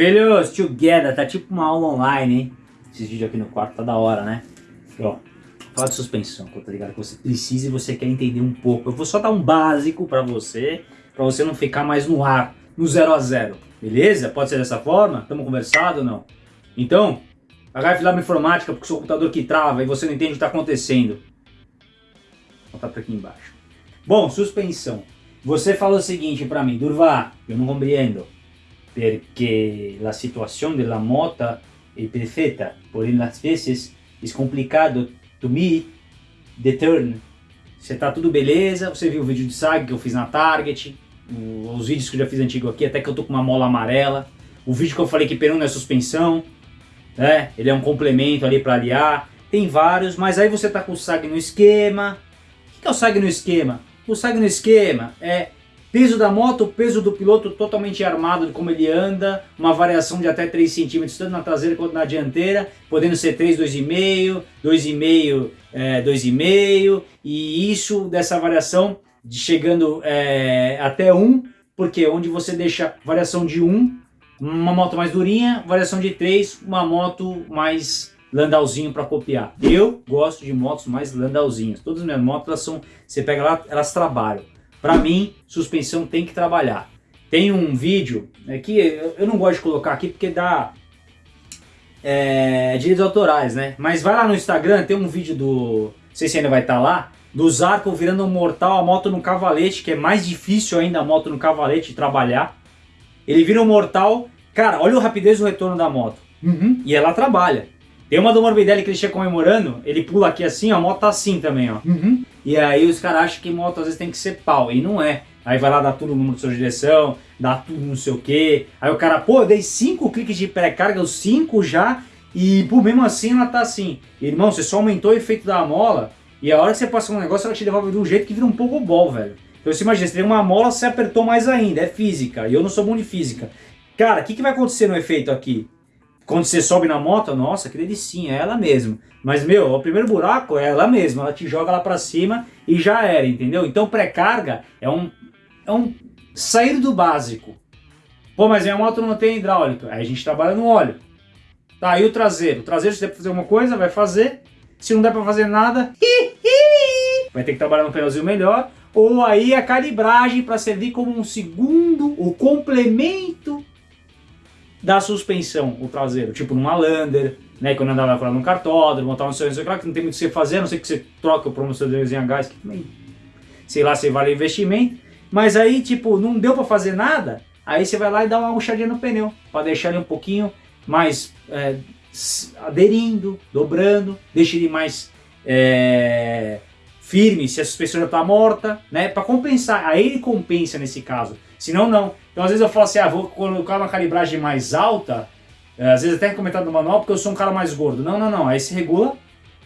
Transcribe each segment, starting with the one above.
Filhos, together, tá tipo uma aula online, hein? Esses vídeos aqui no quarto tá da hora, né? Ó, fala de suspensão, tá ligado? Que você precisa e você quer entender um pouco. Eu vou só dar um básico pra você, pra você não ficar mais no ar, no zero a zero. Beleza? Pode ser dessa forma? Tamo conversado ou não? Então, pagar filar informática porque o seu computador que trava e você não entende o que tá acontecendo. Vou botar pra aqui embaixo. Bom, suspensão. Você falou o seguinte pra mim, Durva, eu não compreendo. Porque a situação da moto é perfeita, porém às vezes é complicado to me the. Você tá tudo beleza, você viu o vídeo de SAG que eu fiz na Target, os vídeos que eu já fiz antigo aqui, até que eu tô com uma mola amarela, o vídeo que eu falei que pneu não é suspensão, né? ele é um complemento ali para aliar, tem vários, mas aí você tá com o SAG no esquema. O que é o SAG no esquema? O SAG no esquema é Peso da moto, peso do piloto totalmente armado de como ele anda, uma variação de até 3 centímetros, tanto na traseira quanto na dianteira, podendo ser 3, 2,5, 2,5, é, 2,5, e isso dessa variação de chegando é, até 1, porque onde você deixa variação de 1, uma moto mais durinha, variação de 3, uma moto mais landauzinho para copiar. Eu gosto de motos mais landauzinhas, todas as minhas motos, elas são, você pega lá, elas trabalham. Para mim, suspensão tem que trabalhar. Tem um vídeo é, que eu não gosto de colocar aqui porque dá é, direitos autorais, né? Mas vai lá no Instagram, tem um vídeo do... Não sei se ainda vai estar tá lá. Do Zarco virando um mortal a moto no cavalete, que é mais difícil ainda a moto no cavalete trabalhar. Ele vira um mortal. Cara, olha o rapidez do retorno da moto. Uhum. E ela trabalha. Tem uma do Morbidelli que ele chega comemorando, ele pula aqui assim, ó, a moto tá assim também, ó. Uhum. E aí os caras acham que moto às vezes tem que ser pau, e não é. Aí vai lá dar tudo no número de sua direção, dá tudo não sei o que. Aí o cara, pô, eu dei 5 cliques de pré-carga, os 5 já, e por mesmo assim ela tá assim. Irmão, você só aumentou o efeito da mola, e a hora que você passa um negócio, ela te devolve de um jeito que vira um pouco bol, velho. Então você imagina, você tem uma mola, você apertou mais ainda, é física, e eu não sou bom de física. Cara, o que, que vai acontecer no efeito aqui? Quando você sobe na moto, nossa, que delicinha, é ela mesma. Mas, meu, o primeiro buraco é ela mesma, ela te joga lá pra cima e já era, entendeu? Então pré-carga é um, é um sair do básico. Pô, mas minha moto não tem hidráulica. Aí a gente trabalha no óleo. Tá, e o traseiro? O traseiro, se der pra fazer uma coisa, vai fazer. Se não der pra fazer nada, vai ter que trabalhar no pneuzinho melhor. Ou aí a calibragem para servir como um segundo, o complemento da suspensão, o traseiro, tipo numa Lander, né, quando andava lá no cartódromo, tal, não sei, não sei, claro que não tem muito o que você fazer, a não ser que você troca o promocionadorzinho a gás, que também, sei lá, se vale investimento, mas aí, tipo, não deu para fazer nada, aí você vai lá e dá uma puxadinha no pneu, para deixar ele um pouquinho mais é, aderindo, dobrando, deixa ele mais é, firme se a suspensão já está morta, né, para compensar, aí ele compensa nesse caso, senão não, então às vezes eu falo assim, ah, vou colocar uma calibragem mais alta, é, às vezes até comentado no manual, porque eu sou um cara mais gordo. Não, não, não, aí se regula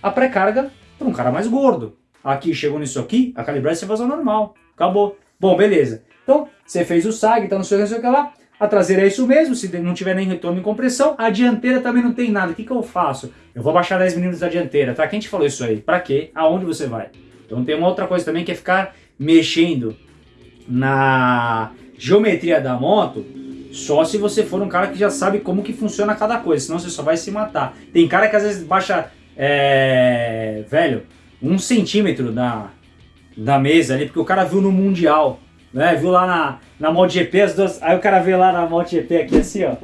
a pré-carga para um cara mais gordo. Aqui, chegou nisso aqui, a calibragem você faz ao normal, acabou. Bom, beleza. Então, você fez o SAG, tá no seu, não sei o que lá, a traseira é isso mesmo, se não tiver nem retorno em compressão, a dianteira também não tem nada. O que, que eu faço? Eu vou baixar 10 mm da dianteira, tá? Quem te falou isso aí? Pra quê? Aonde você vai? Então tem uma outra coisa também que é ficar mexendo na geometria da moto, só se você for um cara que já sabe como que funciona cada coisa, senão você só vai se matar. Tem cara que às vezes baixa, é, velho, um centímetro da, da mesa ali, porque o cara viu no Mundial, né? Viu lá na, na MotoGP, as duas, aí o cara vê lá na MotoGP aqui assim, ó.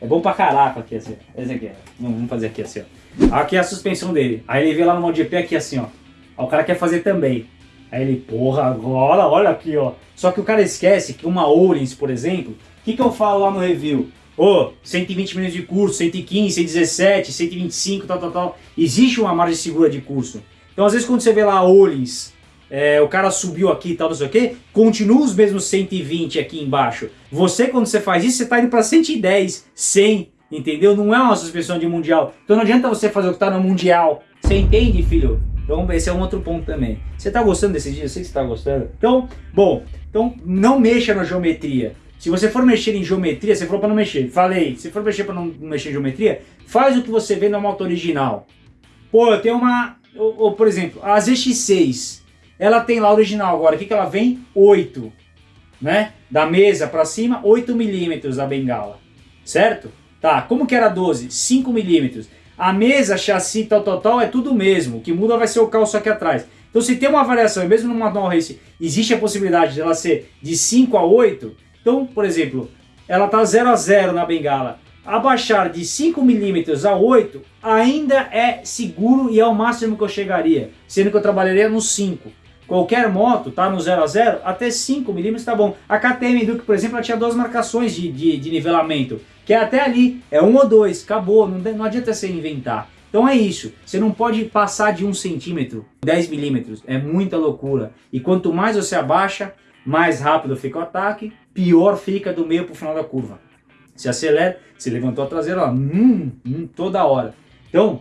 É bom pra caraca aqui assim, esse aqui, vamos fazer aqui assim, ó. Aqui é a suspensão dele. Aí ele vê lá no MotoGP aqui assim, ó. Aí o cara quer fazer também. Aí ele, porra, agora, olha aqui, ó. Só que o cara esquece que uma Oulins, por exemplo, o que, que eu falo lá no review? Ô, oh, 120 minutos de curso, 115, 117, 125, tal, tal, tal. Existe uma margem segura de curso. Então, às vezes, quando você vê lá a é, o cara subiu aqui e tal, não sei o quê, continua os mesmos 120 aqui embaixo. Você, quando você faz isso, você está indo para 110, 100, entendeu? Não é uma suspensão de mundial. Então não adianta você fazer o que está no mundial. Você entende, filho? Então esse é um outro ponto também. Você está gostando desse dia? Eu sei que você está gostando. Então, bom, então não mexa na geometria. Se você for mexer em geometria, você falou para não mexer. Falei, se for mexer para não mexer em geometria, faz o que você vê na moto original. Pô, eu tenho uma, ou, ou, por exemplo, a ZX6, ela tem lá original agora, o que, que ela vem? 8, né? Da mesa para cima, 8 milímetros da bengala. certo? Tá, como que era 12? 5 milímetros. A mesa, chassi, tal, tal, tal, é tudo o mesmo. O que muda vai ser o calço aqui atrás. Então se tem uma variação, mesmo no manual race, existe a possibilidade dela ser de 5 a 8. Então, por exemplo, ela tá 0 a 0 na bengala. Abaixar de 5 milímetros a 8 ainda é seguro e é o máximo que eu chegaria, sendo que eu trabalharia no 5. Qualquer moto tá no 0 a 0 até 5 milímetros tá bom. A KTM Duke, por exemplo, ela tinha duas marcações de, de, de nivelamento, que é até ali, é um ou dois, acabou, não, não adianta você inventar. Então é isso, você não pode passar de 1 centímetro, 10 milímetros, é muita loucura. E quanto mais você abaixa, mais rápido fica o ataque, pior fica do meio para o final da curva. Se acelera, se levantou a traseira, ó, hum, hum, toda hora. Então,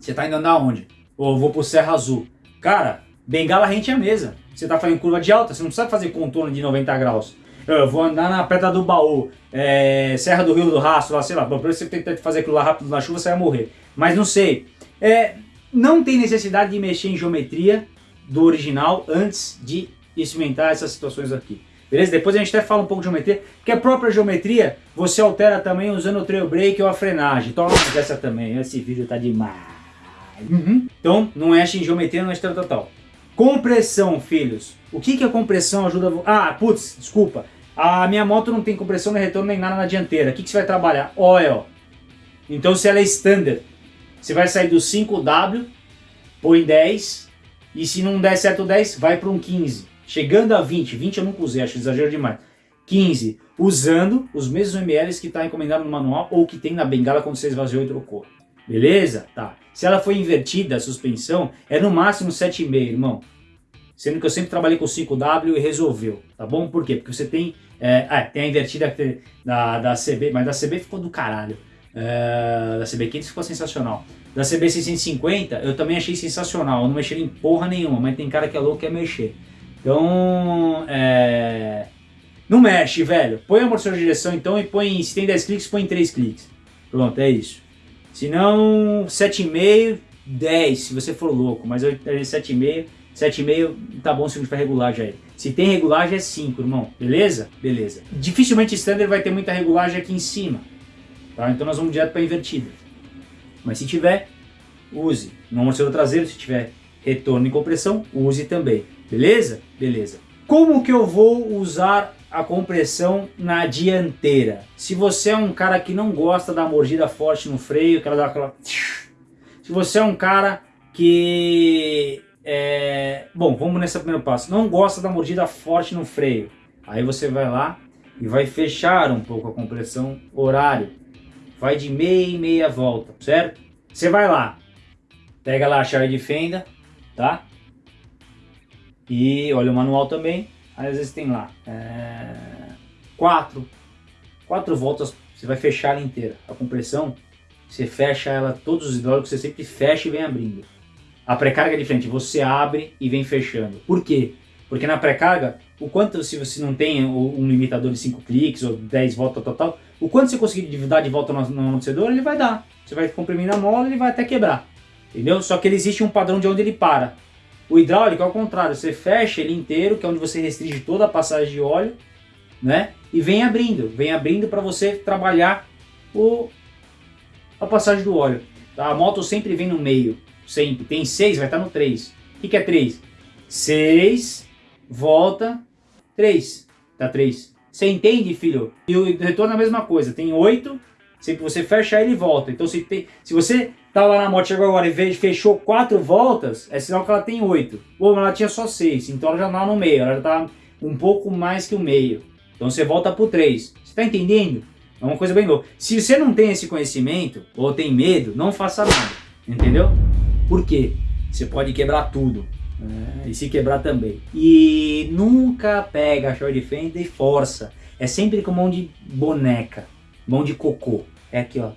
você está indo andar onde? Ou vou pro Serra Azul. Cara, bengala rente a mesa. Você está fazendo curva de alta, você não precisa fazer contorno de 90 graus. Eu vou andar na Pedra do Baú, é, Serra do Rio do Rastro, lá, sei lá. Bom, você tentar fazer aquilo lá rápido na chuva, você vai morrer. Mas não sei. É, não tem necessidade de mexer em geometria do original antes de experimentar essas situações aqui. Beleza? Depois a gente até fala um pouco de geometria, porque a própria geometria você altera também usando o trail brake ou a frenagem. Toma essa também, esse vídeo tá demais. Uhum. Então, não mexe em geometria, não mexe total. Compressão, filhos. O que, que a compressão ajuda... Ah, putz, desculpa. A minha moto não tem compressão nem retorno nem nada na dianteira. O que, que você vai trabalhar? Oil. Então, se ela é standard, você vai sair do 5W, põe 10, e se não der certo 10, vai para um 15. Chegando a 20, 20 eu nunca usei, acho exagero demais. 15, usando os mesmos ml que está encomendado no manual ou que tem na bengala quando você esvaziou e trocou. Beleza? Tá. Se ela foi invertida, a suspensão, é no máximo 7,5, irmão. Sendo que eu sempre trabalhei com 5W e resolveu, tá bom? Por quê? Porque você tem, é, ah, tem a invertida da, da CB, mas da CB ficou do caralho. É, da CB500 ficou sensacional. Da CB650 eu também achei sensacional, eu não mexi em porra nenhuma, mas tem cara que é louco que quer mexer. Então, é... não mexe, velho. Põe o amortecedor de direção então e põe, se tem 10 cliques, põe 3 cliques. Pronto, é isso. Se não, 7,5, 10, se você for louco. Mas eu 7,5, 7,5 tá bom se a gente vai regular já. Se tem regulagem é 5, irmão. Beleza? Beleza. Dificilmente standard vai ter muita regulagem aqui em cima. Tá? Então nós vamos direto para invertida. Mas se tiver, use. No amortecedor traseiro, se tiver retorno e compressão, use também. Beleza? Beleza. Como que eu vou usar a compressão na dianteira? Se você é um cara que não gosta da mordida forte no freio, aquela aquela... Se você é um cara que... É... Bom, vamos nesse primeiro passo. Não gosta da mordida forte no freio. Aí você vai lá e vai fechar um pouco a compressão horário. Vai de meia e meia volta, certo? Você vai lá, pega lá a chave de fenda, tá? E olha o manual também, aí às vezes tem lá é, quatro, quatro voltas, você vai fechar ela inteira. A compressão, você fecha ela, todos os hidráulicos você sempre fecha e vem abrindo. A pré-carga é diferente, você abre e vem fechando. Por quê? Porque na pré-carga, o quanto se você não tem um limitador de 5 cliques ou 10 voltas total, o quanto você conseguir dar de volta no, amortecedor, ele vai dar. Você vai comprimir na mola, ele vai até quebrar. Entendeu? Só que ele existe um padrão de onde ele para. O hidráulico é o contrário, você fecha ele inteiro, que é onde você restringe toda a passagem de óleo, né? E vem abrindo, vem abrindo para você trabalhar o, a passagem do óleo. Tá? A moto sempre vem no meio, sempre. Tem 6, vai estar no 3. O que, que é 3? 6, volta, 3. Tá 3. Você entende, filho? E o retorno é a mesma coisa. Tem 8, sempre você fecha ele volta. Então se, tem, se você tá lá na moto, chegou agora e fechou quatro voltas, é sinal que ela tem oito. Ou ela tinha só seis, então ela já tá no meio, ela já tá um pouco mais que o meio. Então você volta pro três. Você tá entendendo? É uma coisa bem louca. Se você não tem esse conhecimento, ou tem medo, não faça nada. Entendeu? Por quê? Você pode quebrar tudo. Né? E se quebrar também. E nunca pega chave de fenda e força. É sempre com mão de boneca, mão de cocô. É aqui, ó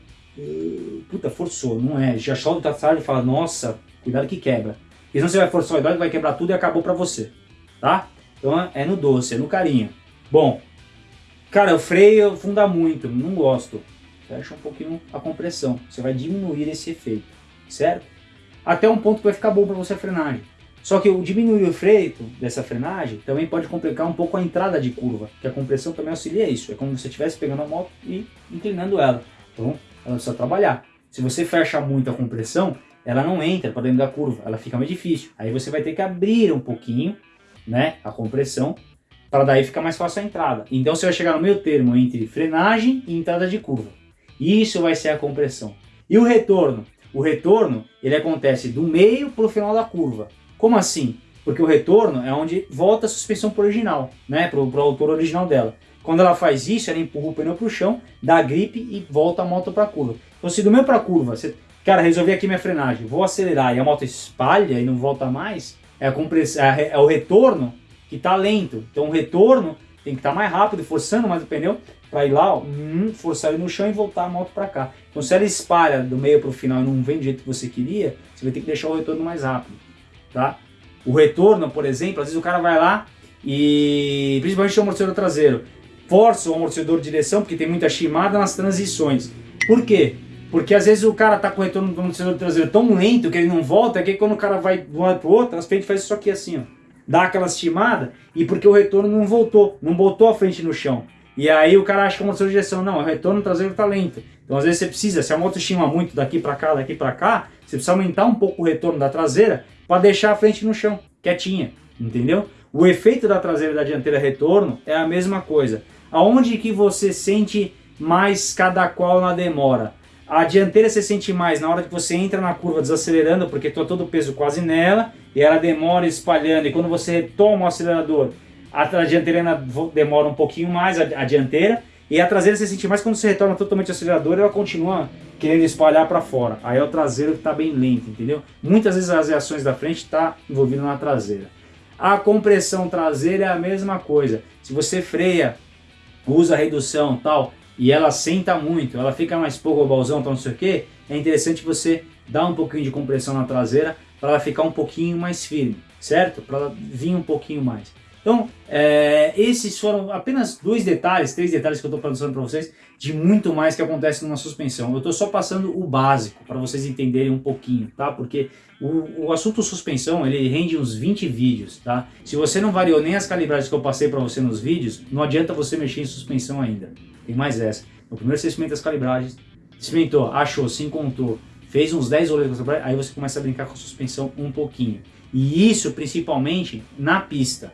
puta, forçou, não é. Já chove o tarde e fala, nossa, cuidado que quebra. Porque senão você vai forçar o hidráulico, vai quebrar tudo e acabou pra você, tá? Então é no doce, é no carinho. Bom, cara, o freio funda muito, não gosto. Fecha um pouquinho a compressão, você vai diminuir esse efeito, certo? Até um ponto que vai ficar bom pra você a frenagem. Só que o diminuir o freio dessa frenagem também pode complicar um pouco a entrada de curva, que a compressão também auxilia isso. É como se você estivesse pegando a moto e inclinando ela. Então, ela precisa trabalhar. Se você fecha muito a compressão, ela não entra para dentro da curva, ela fica mais difícil. Aí você vai ter que abrir um pouquinho, né, a compressão, para daí ficar mais fácil a entrada. Então você vai chegar no meio termo entre frenagem e entrada de curva. Isso vai ser a compressão. E o retorno? O retorno, ele acontece do meio para o final da curva. Como assim? Porque o retorno é onde volta a suspensão para o original, né, para o autor original dela. Quando ela faz isso, ela empurra o pneu para o chão, dá gripe e volta a moto para a curva. Então se do meio para a curva, você, cara, resolvi aqui minha frenagem, vou acelerar e a moto espalha e não volta mais, é, a é, é o retorno que está lento. Então o retorno tem que estar tá mais rápido, forçando mais o pneu para ir lá, ó, hum, forçar ele no chão e voltar a moto para cá. Então se ela espalha do meio para o final e não vem do jeito que você queria, você vai ter que deixar o retorno mais rápido, tá? O retorno, por exemplo, às vezes o cara vai lá e, principalmente o amortecedor traseiro, força o amortecedor de direção, porque tem muita chimada nas transições. Por quê? Porque às vezes o cara tá com o retorno do amortecedor traseiro tão lento que ele não volta, que quando o cara vai de um lado pro outro, as frente faz isso aqui assim, ó. Dá aquela estimada e porque o retorno não voltou, não botou a frente no chão. E aí o cara acha que é amortecedor de direção, não, o retorno traseiro tá lento. Então às vezes você precisa, se a moto estima muito daqui para cá, daqui para cá, você precisa aumentar um pouco o retorno da traseira para deixar a frente no chão, quietinha, entendeu? O efeito da traseira e da dianteira retorno é a mesma coisa. Aonde que você sente mais cada qual na demora? A dianteira você sente mais na hora que você entra na curva desacelerando, porque está todo o peso quase nela, e ela demora espalhando, e quando você toma o acelerador, a, dianteira demora um pouquinho mais, a, a, dianteira, e a traseira você sente mais quando você retorna totalmente o acelerador, ela continua querendo espalhar para fora. Aí é o traseiro que está bem lento, entendeu? Muitas vezes as reações da frente está envolvido na traseira. A compressão traseira é a mesma coisa. Se você freia usa redução tal, e ela senta muito, ela fica mais pouco balzão, tal, não sei o que, é interessante você dar um pouquinho de compressão na traseira para ela ficar um pouquinho mais firme, certo? Para ela vir um pouquinho mais. Então, é, esses foram apenas dois detalhes, três detalhes que eu estou passando para vocês, de muito mais que acontece numa suspensão. Eu estou só passando o básico, para vocês entenderem um pouquinho, tá? Porque o, o assunto suspensão, ele rende uns 20 vídeos, tá? Se você não variou nem as calibragens que eu passei para você nos vídeos, não adianta você mexer em suspensão ainda. Tem mais essa. No primeiro você experimenta as calibragens, experimentou, achou, se encontrou, fez uns 10 rolês, aí você começa a brincar com a suspensão um pouquinho. E isso principalmente na pista.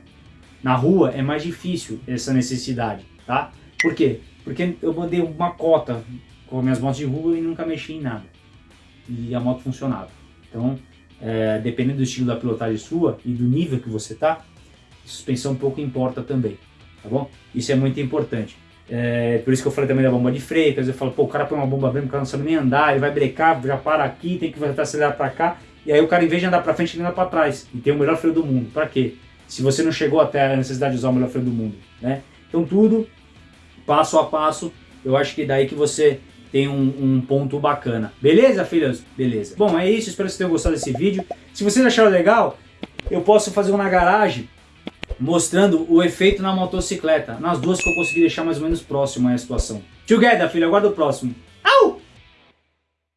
Na rua é mais difícil essa necessidade, tá? Por quê? Porque eu mandei uma cota com minhas motos de rua e nunca mexi em nada. E a moto funcionava. Então, é, dependendo do estilo da pilotagem sua e do nível que você tá, suspensão pouco importa também, tá bom? Isso é muito importante. É, por isso que eu falei também da bomba de freio, às vezes eu falo, pô, o cara põe uma bomba branca, o cara não sabe nem andar, ele vai brecar, já para aqui, tem que acelerar para cá, e aí o cara, em vez de andar para frente, ele anda para trás, e tem o melhor freio do mundo. Para quê? Se você não chegou até a necessidade de usar o melhor freio do mundo, né? Então tudo, passo a passo, eu acho que daí que você tem um, um, ponto bacana. Beleza, filhos? Beleza. Bom, é isso. Espero que vocês tenham gostado desse vídeo. Se vocês acharam legal, eu posso fazer um na garagem mostrando o efeito na motocicleta. Nas duas que eu consegui deixar mais ou menos próximo a situação. Together, filho. Aguardo o próximo.